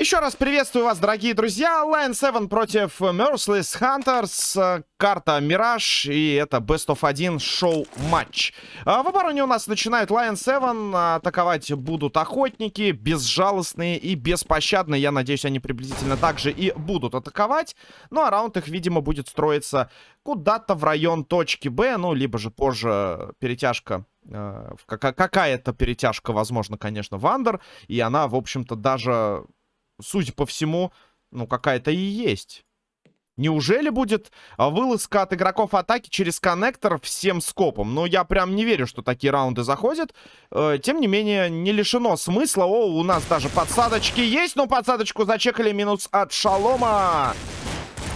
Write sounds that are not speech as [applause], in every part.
Еще раз приветствую вас, дорогие друзья. Line 7 против Merciless Hunters. Карта Мираж. И это Best of 1 шоу-матч. А в обороне у нас начинают Line 7. Атаковать будут охотники. Безжалостные и беспощадные. Я надеюсь, они приблизительно так же и будут атаковать. Ну, а раунд их, видимо, будет строиться куда-то в район точки Б. Ну, либо же позже перетяжка э, какая-то перетяжка, возможно, конечно, в андер. И она, в общем-то, даже судя по всему, ну, какая-то и есть. Неужели будет а, вылазка от игроков атаки через коннектор всем скопом? Ну, я прям не верю, что такие раунды заходят. Э, тем не менее, не лишено смысла. О, у нас даже подсадочки есть, но подсадочку зачекали минус от Шалома.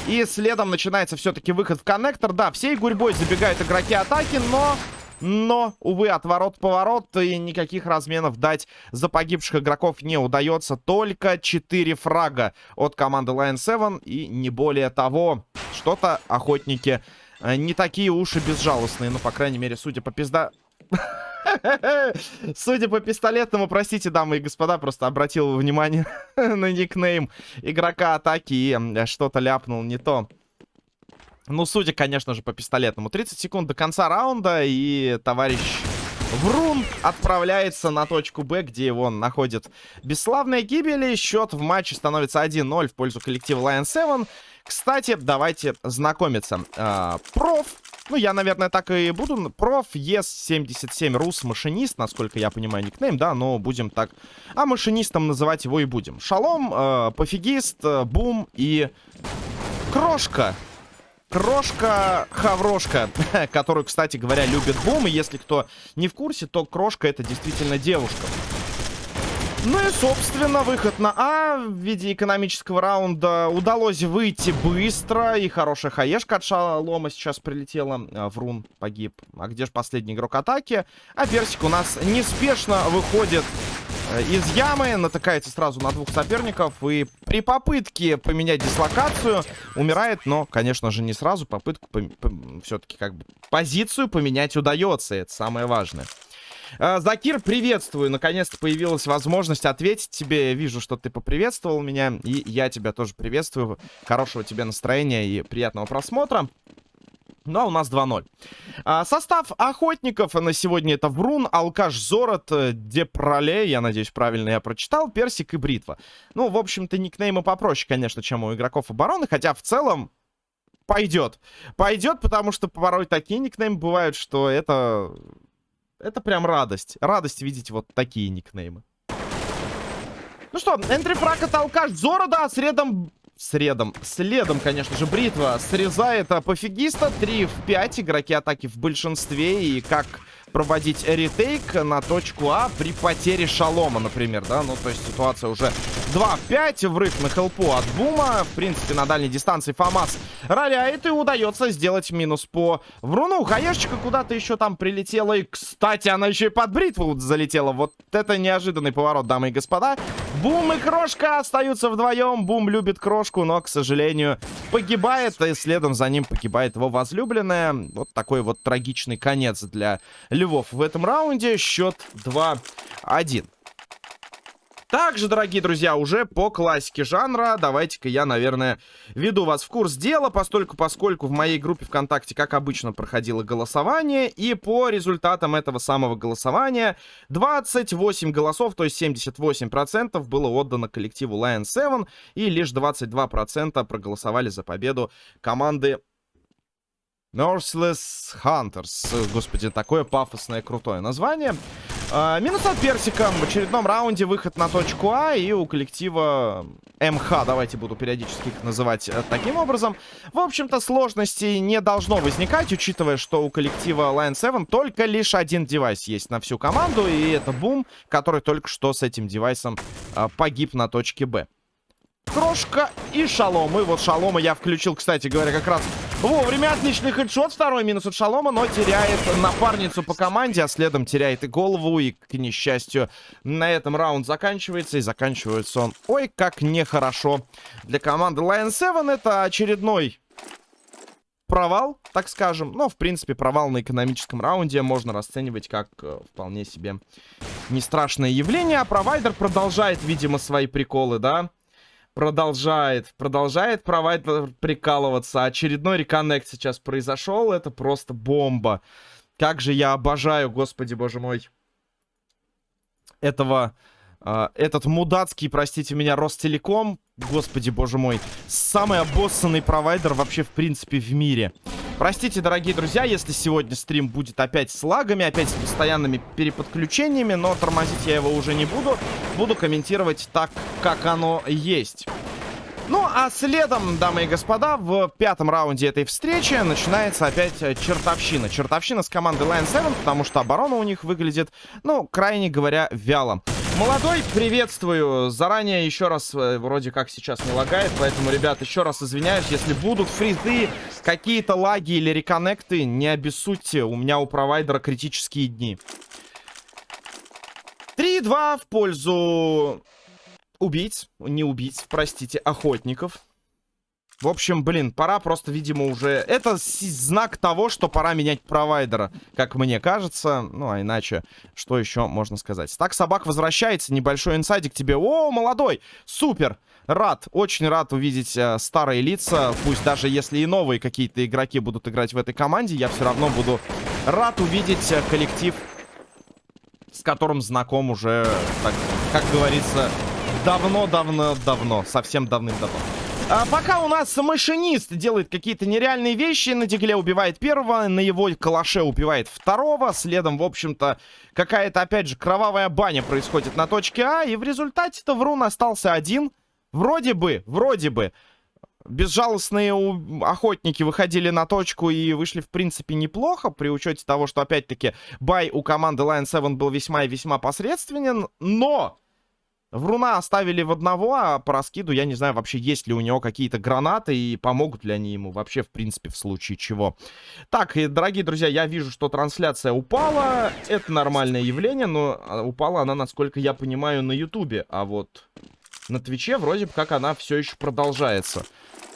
И следом начинается все-таки выход в коннектор. Да, всей гурьбой забегают игроки атаки, но но, увы, отворот-поворот и никаких разменов дать за погибших игроков не удается. Только 4 фрага от команды Lion 7 и не более того. Что-то охотники э, не такие уши безжалостные. Ну, по крайней мере, судя по пизда... [laughs] Судя по пистолетному, простите, дамы и господа, просто обратил внимание [laughs] на никнейм игрока атаки и что-то ляпнул не то. Ну, судя, конечно же, по пистолетному. 30 секунд до конца раунда, и товарищ Врун отправляется на точку Б, где его находит бесславная гибель. счет в матче становится 1-0 в пользу коллектива Lion 7. Кстати, давайте знакомиться. А, проф, ну, я, наверное, так и буду. Проф, ЕС-77 Рус, машинист, насколько я понимаю, никнейм, да, но будем так... А машинистом называть его и будем. Шалом, э, пофигист, э, бум и крошка. Крошка Хаврошка, [laughs] которую, кстати говоря, любит Бум. И если кто не в курсе, то Крошка это действительно девушка. Ну и, собственно, выход на А в виде экономического раунда удалось выйти быстро. И хорошая хаешка от Шалома сейчас прилетела. А, Врун погиб. А где же последний игрок атаки? А Персик у нас неспешно выходит из ямы, натыкается сразу на двух соперников и при попытке поменять дислокацию умирает, но, конечно же, не сразу. Попытку по по все-таки как бы позицию поменять удается, это самое важное. Э, Закир, приветствую. Наконец-то появилась возможность ответить тебе. Вижу, что ты поприветствовал меня. И я тебя тоже приветствую. Хорошего тебе настроения и приятного просмотра. Ну, а у нас 2-0. А, состав охотников на сегодня это Врун, Алкаш Зорот, э, Депроле, я надеюсь, правильно я прочитал, Персик и Бритва. Ну, в общем-то, никнеймы попроще, конечно, чем у игроков обороны, хотя в целом пойдет. Пойдет, потому что порой такие никнеймы бывают, что это... Это прям радость. Радость видеть вот такие никнеймы. Ну что, энтрифраг от Алкаш Зора, да, средом средом. Следом, конечно же, бритва срезает пофигиста. 3 в 5. Игроки атаки в большинстве. И как проводить ретейк на точку А при потере шалома, например, да? Ну, то есть ситуация уже 2 в 5. Врыв на хелпу от Бума. В принципе, на дальней дистанции Фамас роляет и удается сделать минус по Вруну. Хаешечка куда-то еще там прилетела. И, кстати, она еще и под бритву залетела. Вот это неожиданный поворот, дамы и господа. Бум и Крошка остаются вдвоем. Бум любит Крошку, но, к сожалению, погибает. И следом за ним погибает его возлюбленная. Вот такой вот трагичный конец для Львов в этом раунде. Счет 2-1. Также, дорогие друзья, уже по классике жанра, давайте-ка я, наверное, веду вас в курс дела, постольку, поскольку в моей группе ВКонтакте, как обычно, проходило голосование, и по результатам этого самого голосования 28 голосов, то есть 78% было отдано коллективу Lion 7, и лишь 22% проголосовали за победу команды Merciless Hunters. Господи, такое пафосное крутое название. А, минус от Персика. В очередном раунде выход на точку А. И у коллектива МХ, давайте буду периодически их называть э, таким образом. В общем-то, сложностей не должно возникать, учитывая, что у коллектива Line 7 только лишь один девайс есть на всю команду. И это Бум, который только что с этим девайсом а, погиб на точке Б. Крошка и Шалом. И вот Шалома я включил, кстати говоря, как раз вовремя. Отличный хедшот. Второй минус от Шалома, но теряет напарницу по команде, а следом теряет и голову. И, к несчастью, на этом раунд заканчивается. И заканчивается он, ой, как нехорошо. Для команды Lion 7 это очередной провал, так скажем. Но, в принципе, провал на экономическом раунде можно расценивать как э, вполне себе не страшное явление. А провайдер продолжает, видимо, свои приколы, да? Продолжает, продолжает провайдер прикалываться. Очередной реконнект сейчас произошел. Это просто бомба. Как же я обожаю, господи боже мой, этого... Uh, этот мудацкий, простите меня, Ростелеком, господи боже мой, самый обоссанный провайдер вообще в принципе в мире. Простите, дорогие друзья, если сегодня стрим будет опять с лагами, опять с постоянными переподключениями, но тормозить я его уже не буду. Буду комментировать так, как оно есть. Ну, а следом, дамы и господа, в пятом раунде этой встречи начинается опять чертовщина. Чертовщина с командой Line 7, потому что оборона у них выглядит, ну, крайне говоря, вяло. Молодой, приветствую. Заранее еще раз, э, вроде как сейчас не лагает, поэтому, ребят, еще раз извиняюсь, если будут фризы, какие-то лаги или реконнекты, не обессудьте, у меня у провайдера критические дни. 3-2 в пользу убийц, не убийц, простите, охотников. В общем, блин, пора просто, видимо, уже... Это знак того, что пора менять провайдера, как мне кажется. Ну, а иначе, что еще можно сказать? Так, собак возвращается, небольшой инсайдик тебе. О, молодой! Супер! Рад, очень рад увидеть э, старые лица. Пусть даже если и новые какие-то игроки будут играть в этой команде, я все равно буду рад увидеть э, коллектив, с которым знаком уже, так, как говорится, давно-давно-давно. Совсем давным-давно. А пока у нас машинист делает какие-то нереальные вещи. На дигле убивает первого, на его калаше убивает второго. Следом, в общем-то, какая-то, опять же, кровавая баня происходит на точке А. И в результате-то Врун остался один. Вроде бы, вроде бы. Безжалостные охотники выходили на точку и вышли, в принципе, неплохо, при учете того, что, опять-таки, бай у команды Lion 7 был весьма и весьма посредственен, но Вруна оставили в одного, а по раскиду я не знаю вообще, есть ли у него какие-то гранаты и помогут ли они ему вообще, в принципе, в случае чего. Так, и, дорогие друзья, я вижу, что трансляция упала. Это нормальное явление, но а, упала она, насколько я понимаю, на Ютубе. А вот на Твиче вроде как она все еще продолжается.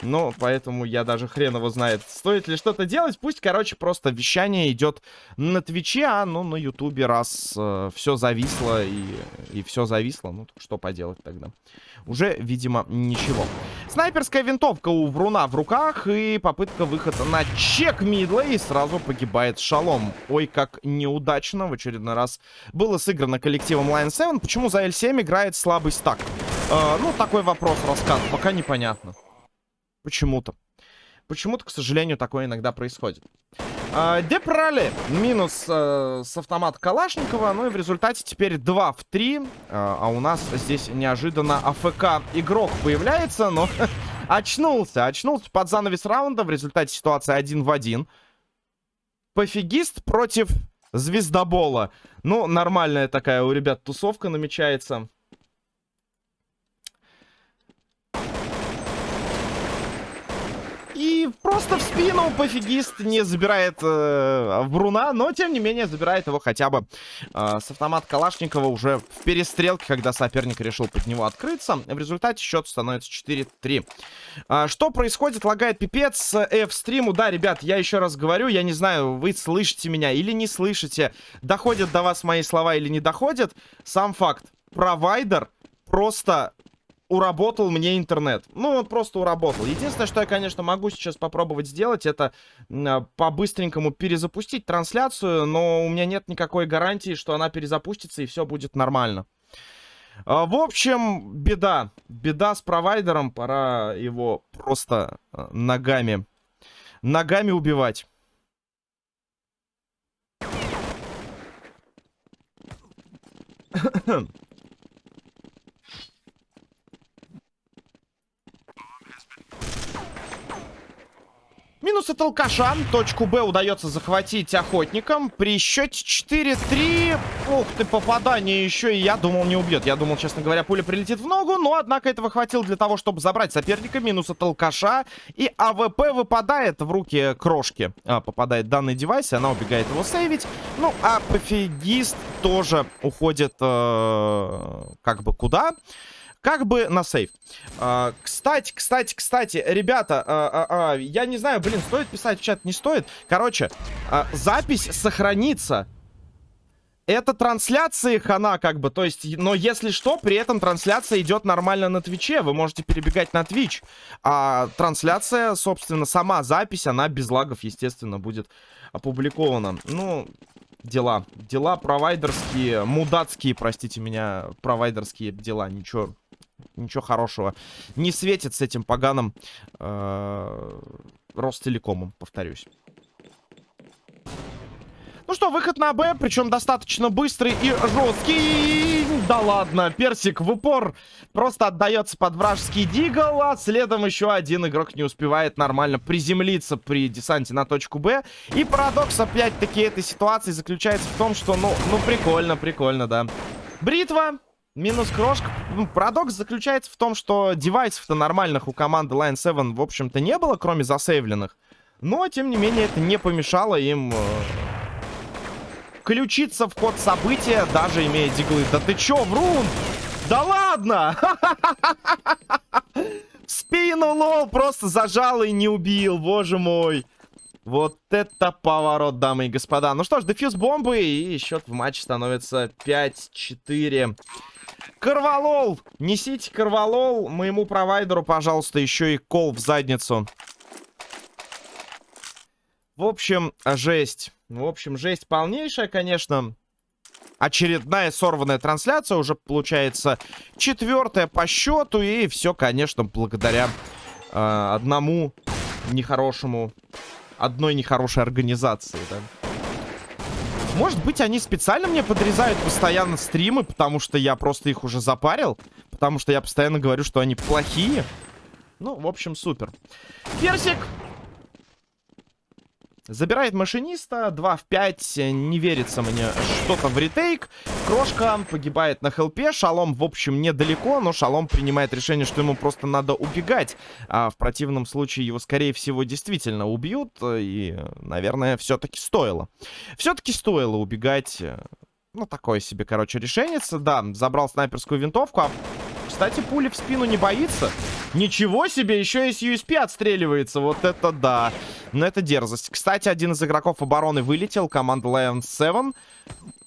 Ну, поэтому я даже хрен его знает, стоит ли что-то делать. Пусть, короче, просто вещание идет на Твиче, а ну на Ютубе раз э, все зависло и, и все зависло, ну что поделать тогда. Уже, видимо, ничего. Снайперская винтовка у Вруна в руках и попытка выхода на чек мидла и сразу погибает Шалом. Ой, как неудачно в очередной раз было сыграно коллективом Line 7. Почему за L7 играет слабый стак? Э, ну, такой вопрос, рассказ, пока непонятно. Почему-то. Почему-то, к сожалению, такое иногда происходит. А, Депрали минус э, с автомата Калашникова. Ну и в результате теперь 2 в 3. Э, а у нас здесь неожиданно АФК игрок появляется, но [laughs] очнулся. Очнулся под занавес раунда. В результате ситуация 1 в 1. Пофигист против звездобола. Ну, нормальная такая у ребят тусовка намечается. И просто в спину пофигист не забирает э, Бруна, но тем не менее забирает его хотя бы э, с автомата Калашникова уже в перестрелке, когда соперник решил под него открыться. В результате счет становится 4-3. Э, что происходит? Лагает пипец F-стриму. Да, ребят, я еще раз говорю, я не знаю, вы слышите меня или не слышите, доходят до вас мои слова или не доходят. Сам факт. Провайдер просто уработал мне интернет. Ну, он просто уработал. Единственное, что я, конечно, могу сейчас попробовать сделать, это э, по-быстренькому перезапустить трансляцию, но у меня нет никакой гарантии, что она перезапустится и все будет нормально. Э, в общем, беда. Беда с провайдером. Пора его просто э, ногами, ногами убивать. [clears throat] Минус от алкаша. Точку Б удается захватить охотникам. При счете 4-3. Ух ты, попадание еще. И я думал, не убьет. Я думал, честно говоря, пуля прилетит в ногу. Но, однако, этого хватило для того, чтобы забрать соперника. Минус от алкаша. И АВП выпадает в руки крошки. А, попадает данный девайс, и она убегает его сейвить. Ну, а пофигист тоже уходит э, как бы куда? Куда? Как бы на сейв. А, кстати, кстати, кстати, ребята, а, а, я не знаю, блин, стоит писать в чат, не стоит. Короче, запись сохранится. это трансляции хана, как бы, то есть, но если что, при этом трансляция идет нормально на Твиче, вы можете перебегать на Твич, а трансляция, собственно, сама запись, она без лагов, естественно, будет опубликована. Ну, дела, дела провайдерские, мудацкие, простите меня, провайдерские дела, ничего, ничего хорошего не светит с этим поганым э, Ростелекомом, повторюсь. Ну что, выход на Б, причем достаточно быстрый и жесткий. Да ладно, Персик в упор просто отдается под вражеский дигл, а следом еще один игрок не успевает нормально приземлиться при десанте на точку Б. И парадокс опять-таки этой ситуации заключается в том, что, ну, ну прикольно, прикольно, да. Бритва, Минус крошка. Парадокс заключается в том, что девайсов-то нормальных у команды Line 7, в общем-то, не было, кроме засейвленных. Но, тем не менее, это не помешало им э, включиться в ход события, даже имея диглы. Да ты чё, Врун? Да ладно! [laughs] Спину лол просто зажал и не убил, боже мой. Вот это поворот, дамы и господа. Ну что ж, дефьюз бомбы, и счет в матче становится 5-4. Карвалол! Несите карвалол моему провайдеру, пожалуйста, еще и кол в задницу. В общем, жесть. В общем, жесть полнейшая, конечно. Очередная сорванная трансляция. Уже получается четвертая по счету. И все, конечно, благодаря э, одному нехорошему... Одной нехорошей организации, да. Может быть, они специально мне подрезают постоянно стримы, потому что я просто их уже запарил. Потому что я постоянно говорю, что они плохие. Ну, в общем, супер. Персик Забирает машиниста, 2 в 5, не верится мне что-то в ретейк. Крошка погибает на хелпе, Шалом, в общем, недалеко, но Шалом принимает решение, что ему просто надо убегать. А в противном случае его, скорее всего, действительно убьют, и, наверное, все-таки стоило. Все-таки стоило убегать, ну, такое себе, короче, решение. Да, забрал снайперскую винтовку, а, кстати, пули в спину не боится. Ничего себе, еще и с USP отстреливается. Вот это да. Но это дерзость. Кстати, один из игроков обороны вылетел. Команда Lions 7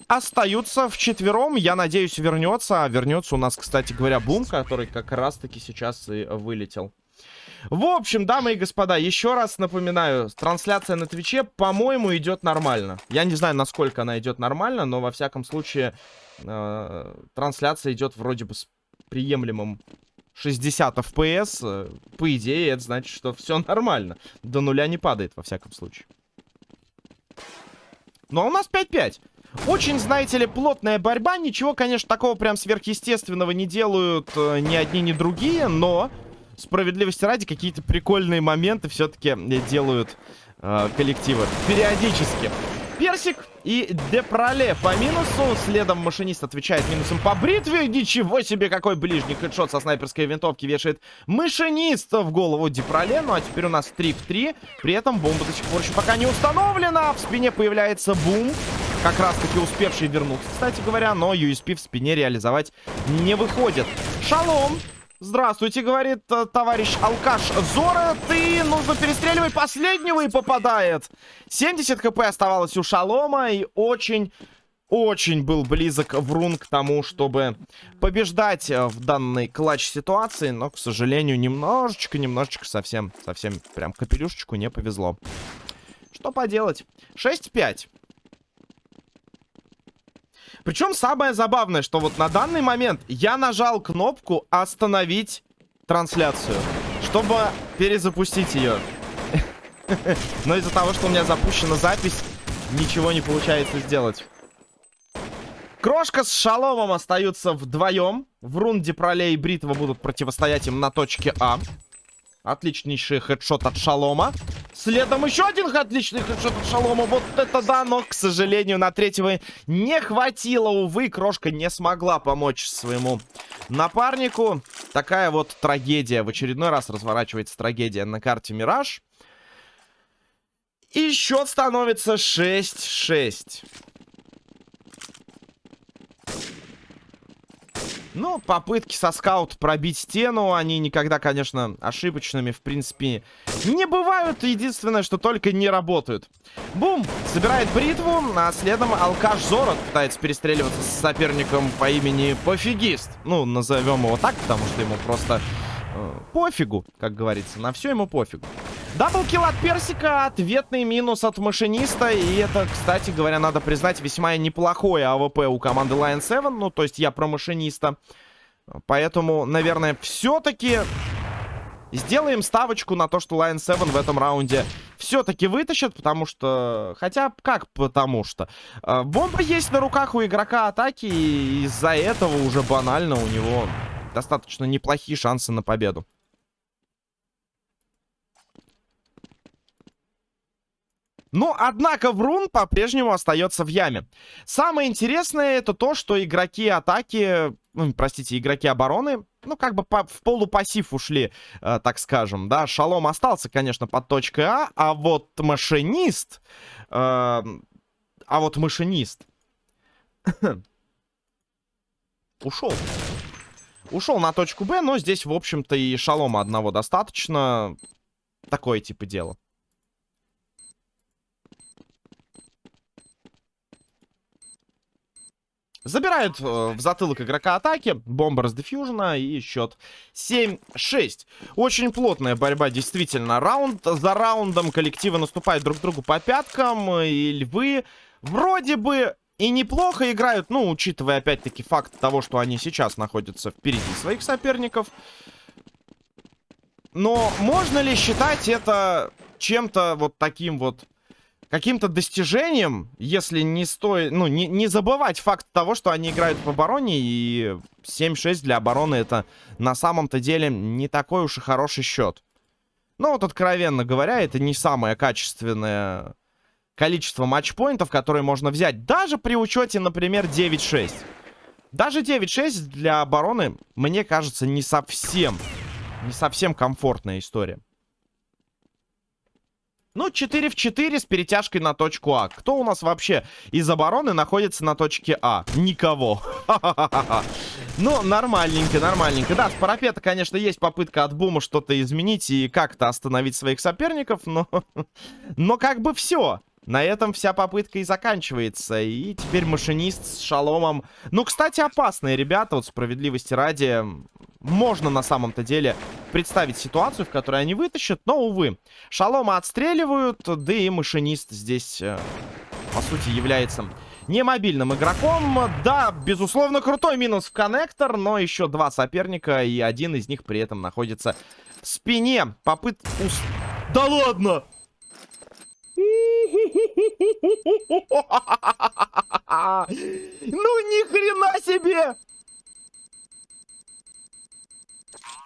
остаются в четвером. Я надеюсь, вернется. А вернется у нас, кстати говоря, Бум, который как раз-таки сейчас и вылетел. В общем, дамы и господа, еще раз напоминаю, трансляция на Твиче, по-моему, идет нормально. Я не знаю, насколько она идет нормально, но во всяком случае э, трансляция идет вроде бы с приемлемым 60 FPS, э, по идее, это значит, что все нормально. До нуля не падает, во всяком случае. Ну, а у нас 5-5. Очень, знаете ли, плотная борьба. Ничего, конечно, такого прям сверхъестественного не делают э, ни одни, ни другие. Но, справедливости ради, какие-то прикольные моменты все-таки делают э, коллективы. Периодически. Персик и Депроле по минусу. Следом машинист отвечает минусом по бритве. Ничего себе, какой ближний хедшот со снайперской винтовки вешает машинист в голову Депроле. Ну а теперь у нас 3 в 3. При этом бомба до сих пор еще пока не установлена. В спине появляется бум. Как раз таки успевший вернуться, кстати говоря. Но USP в спине реализовать не выходит. Шалом Здравствуйте, говорит э, товарищ алкаш Зора. Ты нужно перестреливать последнего и попадает. 70 хп оставалось у Шалома и очень... Очень был близок Врун к тому, чтобы побеждать э, в данной клатч-ситуации, но, к сожалению, немножечко, немножечко совсем, совсем прям капелюшечку не повезло. Что поделать? 6-5. Причем самое забавное, что вот на данный момент я нажал кнопку «Остановить трансляцию», чтобы перезапустить ее. [laughs] Но из-за того, что у меня запущена запись, ничего не получается сделать. Крошка с Шаломом остаются вдвоем. В рунде Пролей и Бритва будут противостоять им на точке А. Отличнейший хедшот от Шалома. Следом еще один отличный хедшот от Шалома. Вот это да, но, к сожалению, на третьего не хватило. Увы, Крошка не смогла помочь своему напарнику. Такая вот трагедия. В очередной раз разворачивается трагедия на карте Мираж. И счет становится 6-6. Ну, попытки со скаут пробить стену, они никогда, конечно, ошибочными, в принципе, не бывают. Единственное, что только не работают. Бум! Собирает бритву, а следом алкаш Зорот пытается перестреливаться с соперником по имени Пофигист. Ну, назовем его так, потому что ему просто э, пофигу, как говорится. На все ему пофигу. Double kill от Персика, ответный минус от машиниста. И это, кстати говоря, надо признать, весьма неплохое АВП у команды Lion 7. Ну, то есть я про машиниста. Поэтому, наверное, все-таки сделаем ставочку на то, что Lion 7 в этом раунде все-таки вытащит. Потому что... Хотя, как потому что? Э, бомба есть на руках у игрока атаки. И из-за этого уже банально у него достаточно неплохие шансы на победу. Но, однако, Врун по-прежнему остается в яме. Самое интересное это то, что игроки атаки, ну, простите, игроки обороны, ну, как бы по, в полупассив ушли, э, так скажем, да. Шалом остался, конечно, под точкой А, а вот машинист, э, а вот машинист [coughs] ушел. Ушел на точку Б, но здесь, в общем-то, и шалома одного достаточно. Такое типа дело. Забирают э, в затылок игрока атаки. Бомба с и счет 7-6. Очень плотная борьба, действительно. Раунд за раундом коллективы наступают друг другу по пяткам. И львы вроде бы и неплохо играют. Ну, учитывая опять-таки факт того, что они сейчас находятся впереди своих соперников. Но можно ли считать это чем-то вот таким вот каким-то достижением, если не стоит, ну, не, не забывать факт того, что они играют в обороне, и 7-6 для обороны это на самом-то деле не такой уж и хороший счет. Ну, вот откровенно говоря, это не самое качественное количество матчпоинтов, которые можно взять, даже при учете, например, 9-6. Даже 9-6 для обороны, мне кажется, не совсем, не совсем комфортная история. Ну, 4 в 4 с перетяжкой на точку А. Кто у нас вообще из обороны находится на точке А? Никого. [laughs] Ну, нормальненько, нормальненько. Да, с парапета, конечно, есть попытка от Бума что-то изменить и как-то остановить своих соперников, но... [laughs] Но как бы все. На этом вся попытка и заканчивается. И теперь машинист с шаломом. Ну, кстати, опасные ребята, вот справедливости ради. Можно на самом-то деле представить ситуацию, в которой они вытащат, но, увы. Шалома отстреливают, да и машинист здесь, э, по сути, является не мобильным игроком. Да, безусловно, крутой минус в коннектор, но еще два соперника, и один из них при этом находится в спине. Попыт... Да ладно! [laughs] Ну ни хрена себе!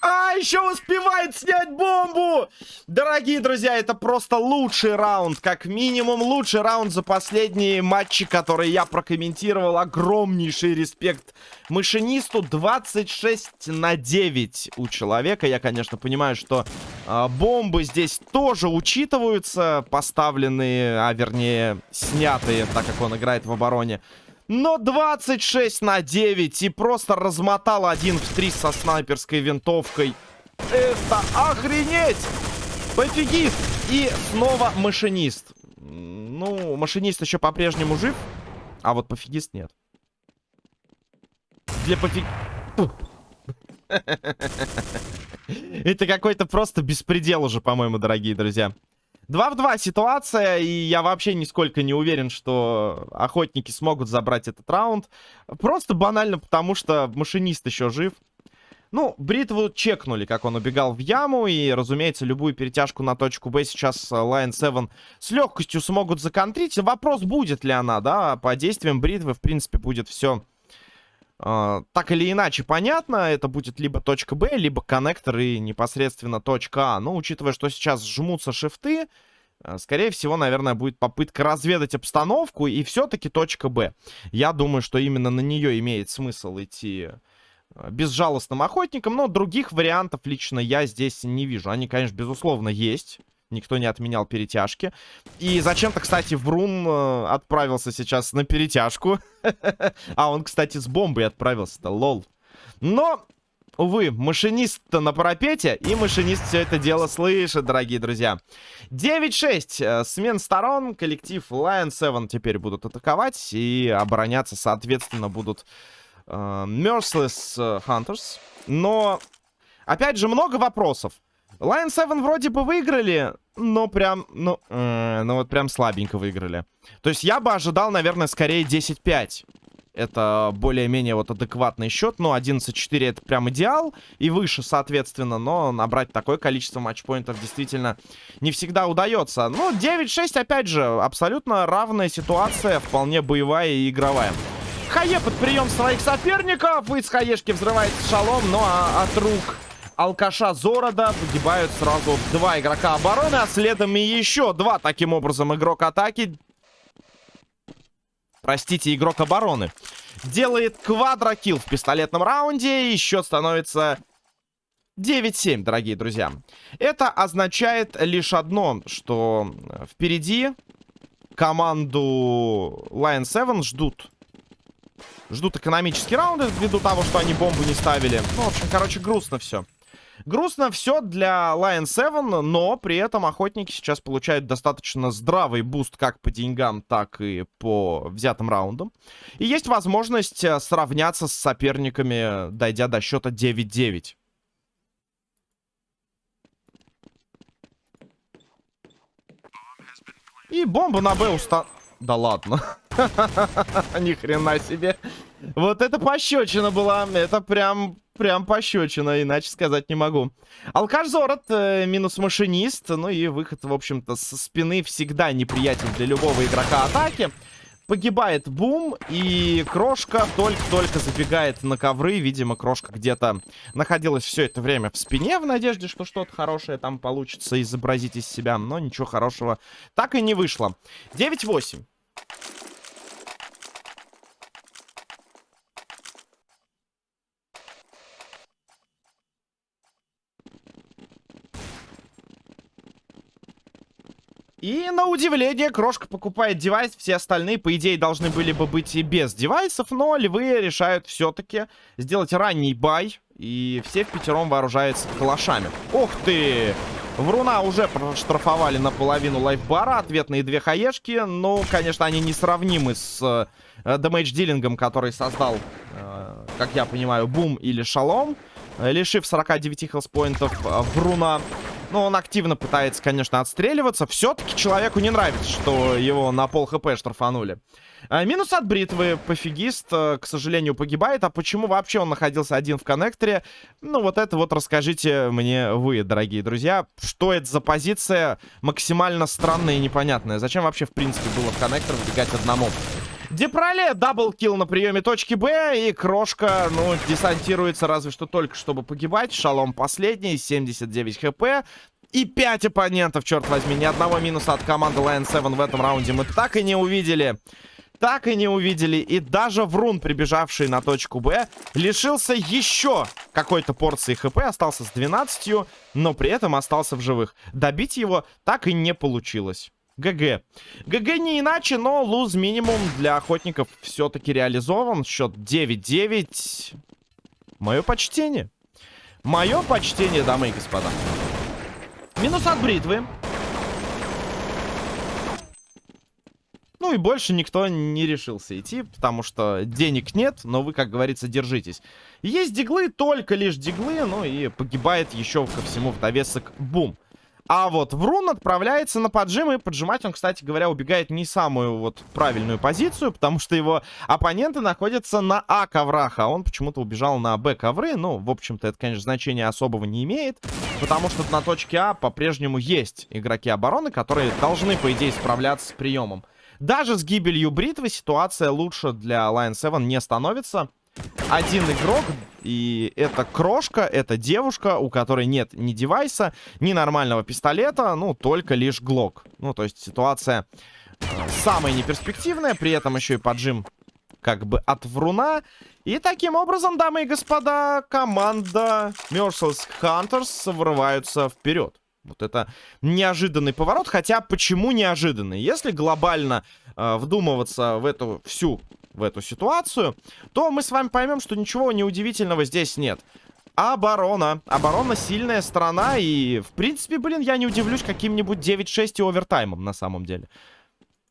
А, еще успевает снять бомбу! Дорогие друзья, это просто лучший раунд. Как минимум, лучший раунд за последние матчи, которые я прокомментировал. Огромнейший респект машинисту. 26 на 9 у человека. Я, конечно, понимаю, что э, бомбы здесь тоже учитываются. Поставленные, а вернее, снятые, так как он играет в обороне. Но 26 на 9 и просто размотал один в 3 со снайперской винтовкой. Это охренеть! Пофигист! И снова машинист. Ну, машинист еще по-прежнему жив, а вот пофигист нет. Для пофиг... [laughs] Это какой-то просто беспредел уже, по-моему, дорогие друзья. 2 в 2 ситуация, и я вообще нисколько не уверен, что охотники смогут забрать этот раунд. Просто банально потому, что машинист еще жив. Ну, бритву чекнули, как он убегал в яму, и, разумеется, любую перетяжку на точку Б сейчас Lion 7 с легкостью смогут законтрить. Вопрос, будет ли она, да, по действиям бритвы, в принципе, будет все Uh, так или иначе понятно, это будет либо точка Б, либо коннектор и непосредственно точка А. Но учитывая, что сейчас жмутся шифты, uh, скорее всего, наверное, будет попытка разведать обстановку и все-таки точка Б. Я думаю, что именно на нее имеет смысл идти uh, безжалостным охотником, но других вариантов лично я здесь не вижу. Они, конечно, безусловно, есть. Никто не отменял перетяжки. И зачем-то, кстати, Врун э, отправился сейчас на перетяжку. [laughs] а он, кстати, с бомбой отправился-то, лол. Но Увы, машинист-то на парапете, и машинист все это дело слышит, дорогие друзья. 9-6. Э, смен сторон. Коллектив Lion 7 теперь будут атаковать. И обороняться, соответственно, будут э, Merciless Hunters. Но, опять же, много вопросов. Lion 7 вроде бы выиграли, но прям, ну, э, ну вот прям слабенько выиграли. То есть я бы ожидал, наверное, скорее 10-5. Это более-менее вот адекватный счет. Но 11-4 это прям идеал. И выше, соответственно. Но набрать такое количество матчпоинтов действительно не всегда удается. Ну, 9-6, опять же, абсолютно равная ситуация. Вполне боевая и игровая. Хае под прием своих соперников. Из Хаешки взрывается шалом. Ну, а от рук алкаша Зорода погибают сразу два игрока обороны, а следом и еще два. Таким образом, игрок атаки простите, игрок обороны. Делает квадрокилл в пистолетном раунде. И счет становится 9-7, дорогие друзья. Это означает лишь одно, что впереди команду Lion 7 ждут. Ждут экономические раунды ввиду того, что они бомбу не ставили. Ну, в общем, короче, грустно все. Грустно все для Lion 7, но при этом охотники сейчас получают достаточно здравый буст как по деньгам, так и по взятым раундам. И есть возможность э, сравняться с соперниками, дойдя до счета 9-9. И бомба на Б уста... Да ладно. [laughs] Ни хрена себе. Вот это пощечина была. Это прям прям пощечина, иначе сказать не могу. Алкаш Зорот, э, минус машинист. Ну и выход, в общем-то, со спины всегда неприятен для любого игрока атаки. Погибает Бум, и Крошка только-только забегает на ковры. Видимо, Крошка где-то находилась все это время в спине, в надежде, что что-то хорошее там получится изобразить из себя. Но ничего хорошего так и не вышло. 9-8. И на удивление, Крошка покупает девайс. Все остальные, по идее, должны были бы быть и без девайсов. Но львы решают все-таки сделать ранний бай. И все в пятером вооружаются калашами. Ух ты! Вруна уже проштрафовали наполовину лайфбара. Ответные две хаешки. Ну, конечно, они несравнимы с э, дэмэдж-дилингом, который создал, э, как я понимаю, Бум или Шалом. Лишив 49 хелспоинтов э, Вруна. Ну, он активно пытается, конечно, отстреливаться. Все-таки человеку не нравится, что его на пол хп штрафанули. А, минус от бритвы. Пофигист, э, к сожалению, погибает. А почему вообще он находился один в коннекторе? Ну, вот это вот расскажите мне вы, дорогие друзья. Что это за позиция максимально странная и непонятная? Зачем вообще, в принципе, было в коннектор выбегать одному? Депроле double kill на приеме точки Б. И Крошка, ну, десантируется разве что только, чтобы погибать. Шалом последний, 79 хп. И 5 оппонентов, черт возьми. Ни одного минуса от команды Lion 7 в этом раунде мы так и не увидели. Так и не увидели. И даже Врун, прибежавший на точку Б, лишился еще какой-то порции хп. Остался с 12, но при этом остался в живых. Добить его так и не получилось. ГГ. ГГ не иначе, но луз минимум для охотников все-таки реализован. Счет 9-9. Мое почтение. Мое почтение, дамы и господа. Минус от бритвы. Ну и больше никто не решился идти, потому что денег нет, но вы, как говорится, держитесь. Есть диглы, только лишь диглы, ну и погибает еще ко всему в довесок бум. А вот Врун отправляется на поджим, и поджимать он, кстати говоря, убегает не самую вот правильную позицию, потому что его оппоненты находятся на А коврах, а он почему-то убежал на Б ковры. Ну, в общем-то, это, конечно, значения особого не имеет, потому что на точке А по-прежнему есть игроки обороны, которые должны, по идее, справляться с приемом. Даже с гибелью бритвы ситуация лучше для Lion 7 не становится один игрок, и это крошка, это девушка, у которой нет ни девайса, ни нормального пистолета, ну, только лишь глок. Ну, то есть ситуация э, самая неперспективная, при этом еще и поджим как бы от вруна. И таким образом, дамы и господа, команда Merciless Hunters врываются вперед. Вот это неожиданный поворот. Хотя, почему неожиданный? Если глобально э, вдумываться в эту всю в эту ситуацию, то мы с вами поймем, что ничего неудивительного здесь нет. Оборона. Оборона сильная сторона. И, в принципе, блин, я не удивлюсь каким-нибудь 9-6 и овертаймом на самом деле.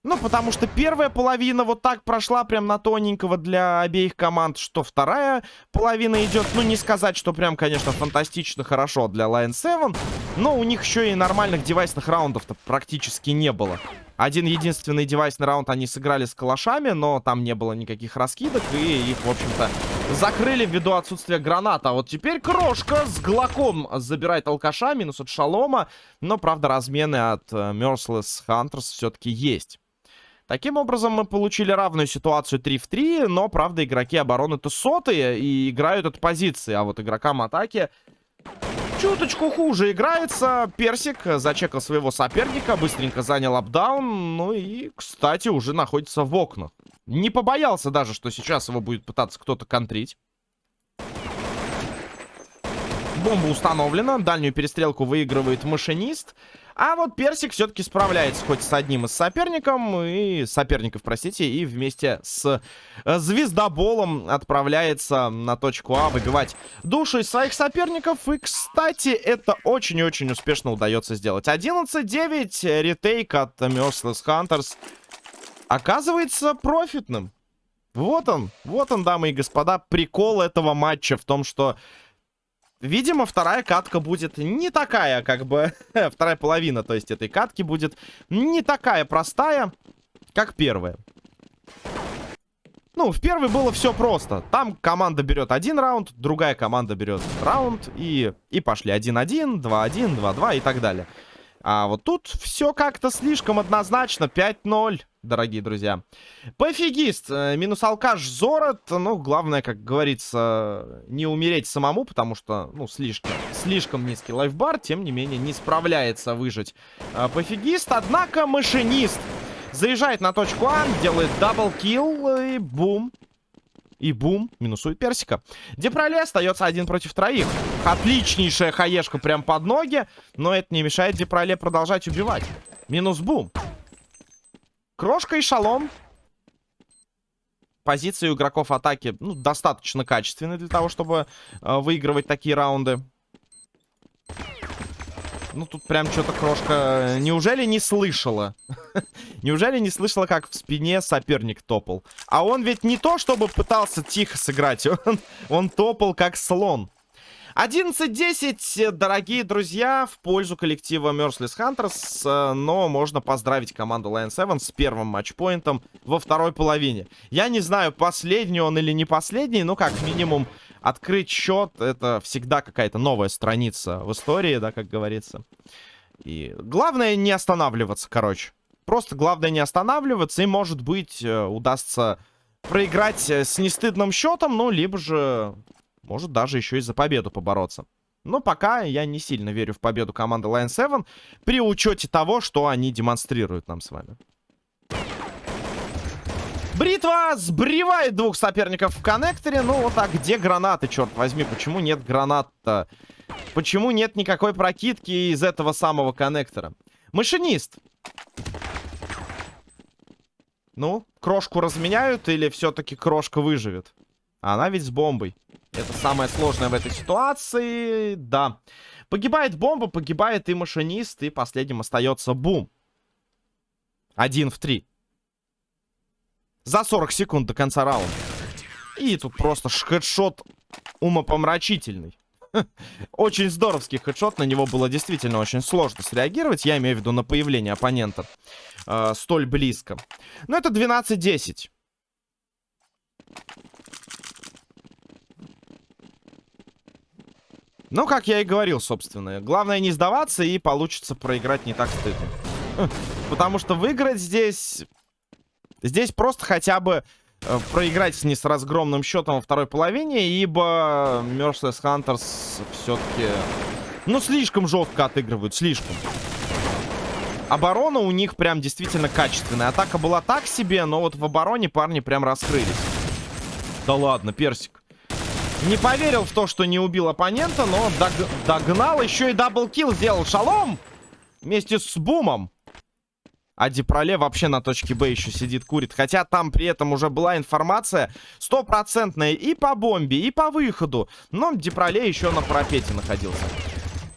Ну, потому что первая половина вот так прошла прям на тоненького для обеих команд, что вторая половина идет, ну, не сказать, что прям, конечно, фантастично хорошо для Lion 7, но у них еще и нормальных девайсных раундов-то практически не было. Один единственный девайсный раунд они сыграли с калашами, но там не было никаких раскидок, и их, в общем-то, закрыли ввиду отсутствия граната. Вот теперь Крошка с Глоком забирает алкаша, минус от Шалома, но, правда, размены от uh, Merciless Hunters все-таки есть. Таким образом, мы получили равную ситуацию 3 в 3, но, правда, игроки обороны-то сотые и играют от позиции, а вот игрокам атаки чуточку хуже играется. Персик зачекал своего соперника, быстренько занял апдаун, ну и, кстати, уже находится в окнах. Не побоялся даже, что сейчас его будет пытаться кто-то контрить. Бомба установлена, дальнюю перестрелку выигрывает машинист. А вот Персик все-таки справляется хоть с одним из соперников, и соперников, простите, и вместе с э, Звездоболом отправляется на точку А выбивать души своих соперников. И, кстати, это очень и очень успешно удается сделать. 11-9, ретейк от Merciless Hunters оказывается профитным. Вот он, вот он, дамы и господа, прикол этого матча в том, что Видимо, вторая катка будет не такая, как бы... [laughs] вторая половина, то есть, этой катки будет не такая простая, как первая. Ну, в первой было все просто. Там команда берет один раунд, другая команда берет раунд, и, и пошли 1-1, 2-1, 2-2 и так далее. А вот тут все как-то слишком однозначно. 5-0 дорогие друзья. Пофигист, э, минус алкаш Зорот. Ну, главное, как говорится, не умереть самому, потому что, ну, слишком, слишком низкий lifebar, тем не менее, не справляется выжить э, пофигист. Однако машинист заезжает на точку А, делает double kill и бум. И бум, минусует персика. Депроле остается один против троих. Отличнейшая хаешка прям под ноги, но это не мешает Депроле продолжать убивать. Минус бум. Крошка и шалом. Позиции у игроков атаки ну, достаточно качественные для того, чтобы э, выигрывать такие раунды. Ну, тут прям что-то крошка... Неужели не слышала? [laughs] Неужели не слышала, как в спине соперник топал? А он ведь не то, чтобы пытался тихо сыграть. [laughs] Он, он топал, как слон. 11-10, дорогие друзья, в пользу коллектива Merciless Hunters, э, но можно поздравить команду Lion 7 с первым матчпоинтом во второй половине. Я не знаю, последний он или не последний, но как минимум открыть счет, это всегда какая-то новая страница в истории, да, как говорится. И главное не останавливаться, короче. Просто главное не останавливаться, и, может быть, э, удастся проиграть э, с нестыдным счетом, ну, либо же может даже еще и за победу побороться. Но пока я не сильно верю в победу команды Lion 7 при учете того, что они демонстрируют нам с вами. Бритва сбривает двух соперников в коннекторе. Ну вот а где гранаты, черт возьми? Почему нет гранат-то? Почему нет никакой прокидки из этого самого коннектора? Машинист. Ну, крошку разменяют или все-таки крошка выживет? Она ведь с бомбой. Это самое сложное в этой ситуации. Да. Погибает бомба, погибает и машинист, и последним остается бум. Один в три. За 40 секунд до конца раунда. И тут просто хедшот умопомрачительный. [laughs] Очень здоровский хедшот. На него было действительно очень сложно среагировать. Я имею в виду на появление оппонента. Э, столь близко. Но это 12-10. Ну, как я и говорил, собственно. Главное не сдаваться, и получится проиграть не так стыдно. Потому что выиграть здесь... Здесь просто хотя бы э, проиграть не с разгромным счетом во второй половине, ибо Merciless Hunters все-таки... Ну, слишком жестко отыгрывают, слишком. Оборона у них прям действительно качественная. Атака была так себе, но вот в обороне парни прям раскрылись. Да ладно, персик. Не поверил в то, что не убил оппонента, но дог догнал. Еще и double kill сделал. Шалом! Вместе с Бумом. А Дипроле вообще на точке Б еще сидит, курит. Хотя там при этом уже была информация стопроцентная и по бомбе, и по выходу. Но Дипроле еще на пропете находился.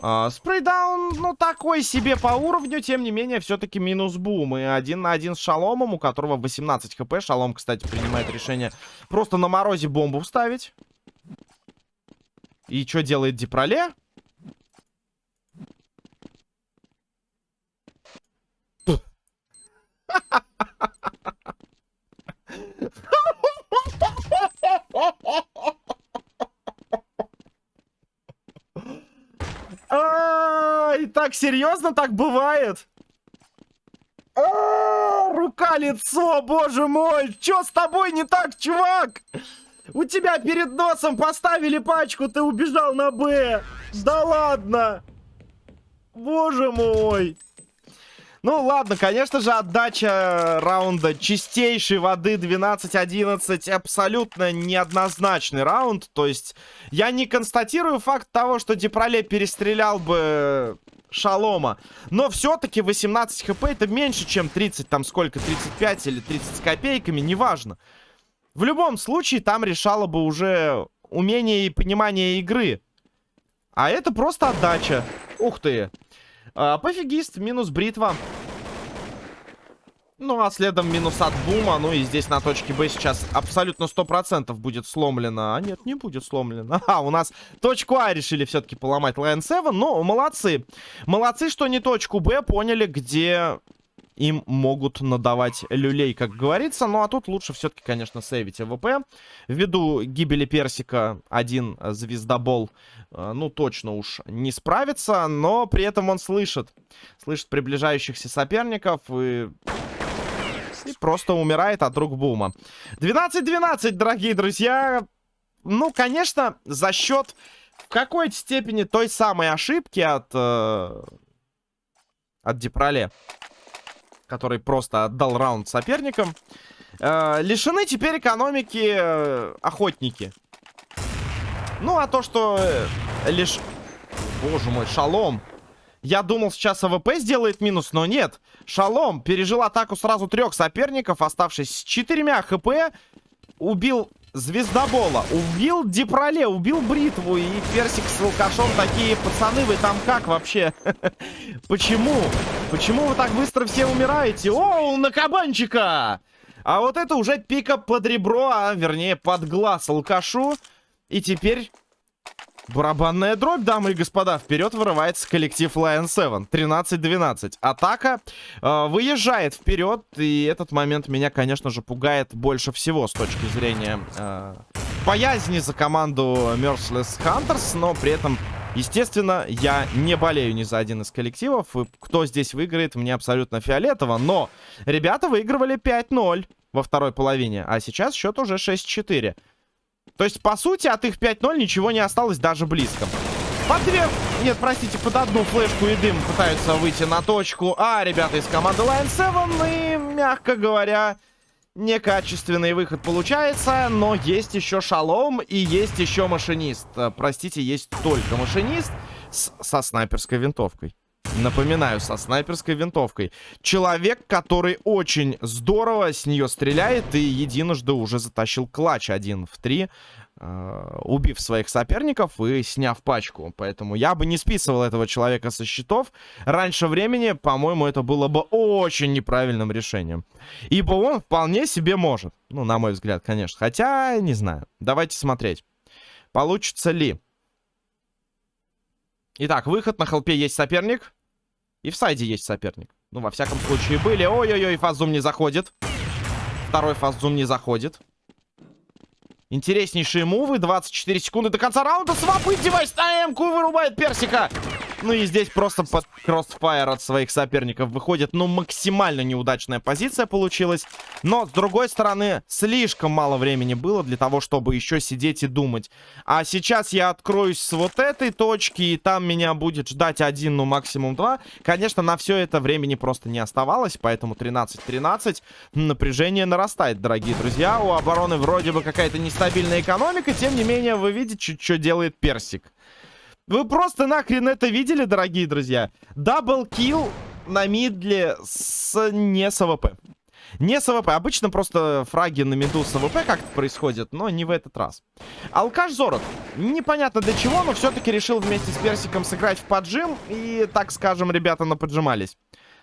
Uh, спрейдаун, ну, такой себе по уровню, тем не менее, все-таки минус бум. И один на один с Шаломом, у которого 18 хп. Шалом, кстати, принимает решение просто на морозе бомбу вставить. И что делает Дипроле? А, и так серьезно так бывает? А, рука, лицо, боже мой! Чё с тобой не так, чувак? У тебя перед носом поставили пачку, ты убежал на Б. Да ладно. Боже мой. Ну, ладно, конечно же, отдача раунда чистейшей воды 12-11 абсолютно неоднозначный раунд. То есть, я не констатирую факт того, что Дипроле перестрелял бы Шалома. Но все-таки 18 хп это меньше, чем 30, там сколько, 35 или 30 с копейками, неважно. В любом случае, там решало бы уже умение и понимание игры. А это просто отдача. Ух ты. А, пофигист, минус бритва. Ну, а следом минус от бума. Ну, и здесь на точке Б сейчас абсолютно 100% будет сломлено. А нет, не будет сломлено. [laughs] А, у нас точку А решили все-таки поломать Lion 7. Ну, молодцы. Молодцы, что не точку Б поняли, где им могут надавать люлей, как говорится. Ну, а тут лучше все-таки, конечно, сейвить АВП. Ввиду гибели Персика один звездобол, э, ну, точно уж не справится. Но при этом он слышит. Слышит приближающихся соперников и... И просто умирает от рук Бума. 12-12, дорогие друзья. Ну, конечно, за счет какой-то степени той самой ошибки от... Э, от Дипроле который просто отдал раунд соперникам. Э, лишены теперь экономики э, охотники. Ну, а то, что э, лишь... Боже мой, шалом. Я думал, сейчас АВП сделает минус, но нет. Шалом пережил атаку сразу трех соперников, оставшись с четырьмя ХП. Убил Звездобола, убил Дипроле, убил Бритву и Персик с Волкашом. Такие пацаны, вы там как вообще? [laughs] Почему? Почему вы так быстро все умираете? О, на кабанчика! А вот это уже пика под ребро, а вернее под глаз алкашу. И теперь Барабанная дробь, дамы и господа. Вперед вырывается коллектив Lion 7. 13-12. Атака э, выезжает вперед. И этот момент меня, конечно же, пугает больше всего с точки зрения э, боязни за команду Merciless Hunters. Но при этом, естественно, я не болею ни за один из коллективов. И кто здесь выиграет, мне абсолютно фиолетово. Но ребята выигрывали 5-0 во второй половине. А сейчас счет уже 6-4. То есть, по сути, от их 5-0 ничего не осталось даже близко. Под две... Нет, простите, под одну флешку и дым пытаются выйти на точку. А, ребята из команды Lion 7. И, мягко говоря, некачественный выход получается. Но есть еще шалом и есть еще машинист. Простите, есть только машинист с... со снайперской винтовкой. Напоминаю, со снайперской винтовкой. Человек, который очень здорово с нее стреляет и единожды уже затащил клатч один в три, э, убив своих соперников и сняв пачку. Поэтому я бы не списывал этого человека со счетов. Раньше времени, по-моему, это было бы очень неправильным решением. Ибо он вполне себе может. Ну, на мой взгляд, конечно. Хотя, не знаю. Давайте смотреть. Получится ли? Итак, выход на холпе есть соперник. И в сайде есть соперник. Ну, во всяком случае, были. Ой-ой-ой, фазум не заходит. Второй fast zoom не заходит. Интереснейшие мувы. 24 секунды до конца раунда. Swap, девайс на М-ку вырубает персика. Ну и здесь просто под crossfire от своих соперников выходит. Ну, максимально неудачная позиция получилась. Но, с другой стороны, слишком мало времени было для того, чтобы еще сидеть и думать. А сейчас я откроюсь с вот этой точки, и там меня будет ждать один, ну, максимум два. Конечно, на все это времени просто не оставалось, поэтому 13-13. Напряжение нарастает, дорогие друзья. У обороны вроде бы какая-то нестабильная экономика, тем не менее, вы видите, что делает Персик. Вы просто нахрен это видели, дорогие друзья? Double kill на мидле с не с АВП. Не с АВП. Обычно просто фраги на миду с АВП как-то происходит, но не в этот раз. Алкаш Зорот. Непонятно для чего, но все-таки решил вместе с Персиком сыграть в поджим. И, так скажем, ребята наподжимались.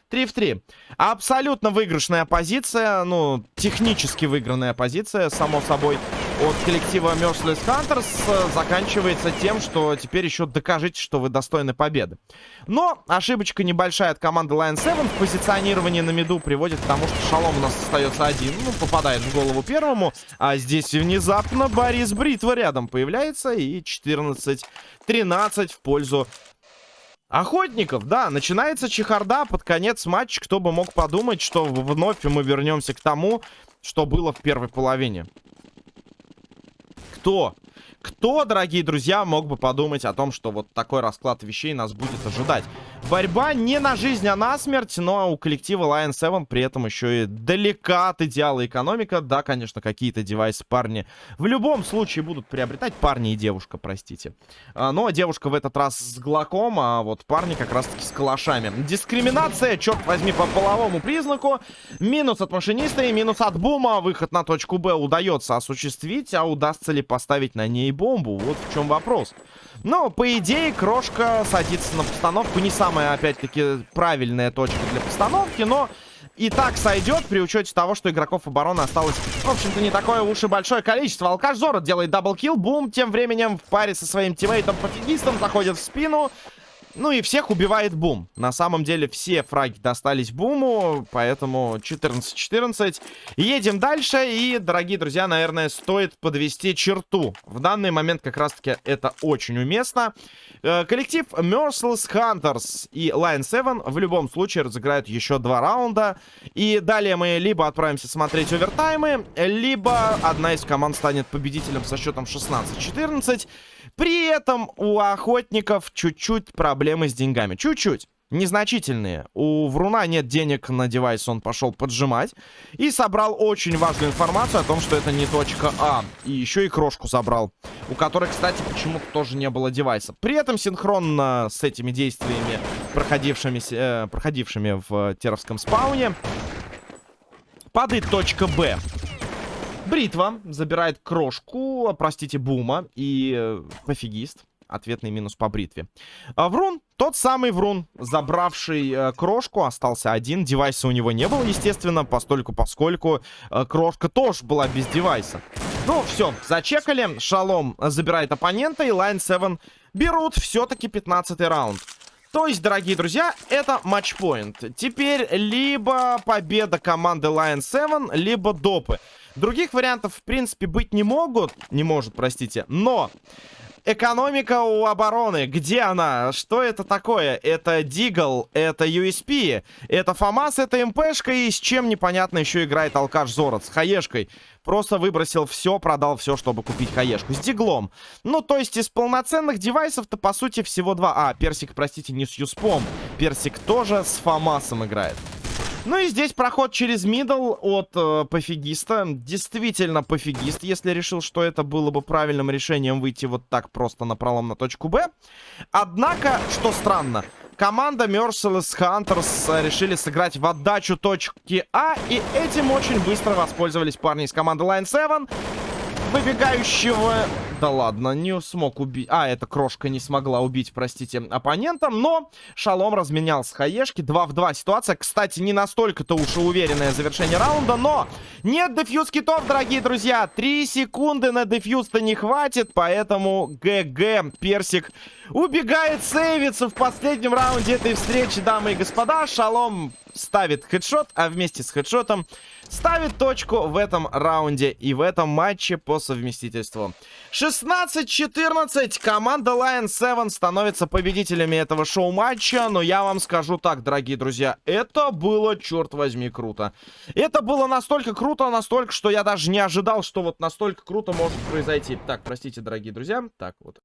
3 в 3. Абсолютно выигрышная позиция. Ну, технически выигранная позиция, само собой, от коллектива Merciless Hunters заканчивается тем, что теперь еще докажите, что вы достойны победы. Но ошибочка небольшая от команды Lion 7 в позиционировании на миду приводит к тому, что Шалом у нас остается один. Ну, попадает в голову первому. А здесь внезапно Борис Бритва рядом появляется. И 14-13 в пользу Охотников, да, начинается чехарда под конец матча. Кто бы мог подумать, что вновь мы вернемся к тому, что было в первой половине. Кто? Кто, дорогие друзья, мог бы подумать о том, что вот такой расклад вещей нас будет ожидать? Борьба не на жизнь, а на смерть, но у коллектива Lion 7 при этом еще и далека от идеала экономика. Да, конечно, какие-то девайсы парни в любом случае будут приобретать. Парни и девушка, простите. А, но девушка в этот раз с глоком, а вот парни как раз-таки с калашами. Дискриминация, черт возьми, по половому признаку. Минус от машиниста и минус от бума. Выход на точку Б удается осуществить, а удастся ли поставить на ней бомбу? Вот в чем вопрос. Но, по идее, крошка садится на постановку. Не самая, опять-таки, правильная точка для постановки, но и так сойдет при учете того, что игроков обороны осталось, в общем-то, не такое уж и большое количество. Алкаш Зоро делает double kill, бум, тем временем в паре со своим тиммейтом-пофигистом заходит в спину. Ну и всех убивает Бум. На самом деле все фраги достались Буму, поэтому 14-14. Едем дальше и, дорогие друзья, наверное, стоит подвести черту. В данный момент как раз-таки это очень уместно. Э, коллектив Merciless Hunters и Line 7 в любом случае разыграют еще два раунда. И далее мы либо отправимся смотреть овертаймы, либо одна из команд станет победителем со счетом 16-14. При этом у охотников чуть-чуть проблемы с деньгами. Чуть-чуть. Незначительные. У Вруна нет денег на девайс, он пошел поджимать. И собрал очень важную информацию о том, что это не точка А. И еще и крошку забрал. У которой, кстати, почему-то тоже не было девайса. При этом синхронно с этими действиями, проходившими, э, проходившими в Теровском спауне, падает точка Б. Бритва забирает крошку, простите, бума и э, пофигист. Ответный минус по бритве. А, Врун, тот самый Врун, забравший э, крошку, остался один. Девайса у него не было, естественно, постольку поскольку э, крошка тоже была без девайса. Ну, все, зачекали. Шалом забирает оппонента, и Line 7 берут все-таки 15 раунд. То есть, дорогие друзья, это матчпоинт. Теперь либо победа команды Lion 7, либо допы. Других вариантов, в принципе, быть не могут. Не может, простите. Но экономика у обороны. Где она? Что это такое? Это Дигл, это USP, это ФАМАС, это МПшка и с чем непонятно еще играет Алкаш Зорот. С хаешкой. Просто выбросил все, продал все, чтобы купить хаешку. С диглом. Ну, то есть из полноценных девайсов-то, по сути, всего два. А, Персик, простите, не с Юспом. Персик тоже с ФАМАСом играет. Ну и здесь проход через мидл от э, пофигиста. Действительно пофигист, если решил, что это было бы правильным решением выйти вот так просто на пролом на точку Б. Однако, что странно, команда Merciless Hunters решили сыграть в отдачу точки А. И этим очень быстро воспользовались парни из команды Line 7. Выбегающего да ладно, не смог убить... А, эта крошка не смогла убить, простите, оппонента. Но Шалом разменял с хаешки. 2 в 2 ситуация. Кстати, не настолько-то уж и уверенное завершение раунда. Но нет дефьюз китов, дорогие друзья. 3 секунды на дефьюз-то не хватит. Поэтому ГГ Персик убегает сейвиться в последнем раунде этой встречи, дамы и господа. Шалом ставит хедшот, а вместе с хедшотом ставит точку в этом раунде и в этом матче по совместительству. 16-14. Команда Lion 7 становится победителями этого шоу-матча. Но я вам скажу так, дорогие друзья, это было, черт возьми, круто. Это было настолько круто, настолько, что я даже не ожидал, что вот настолько круто может произойти. Так, простите, дорогие друзья. Так, вот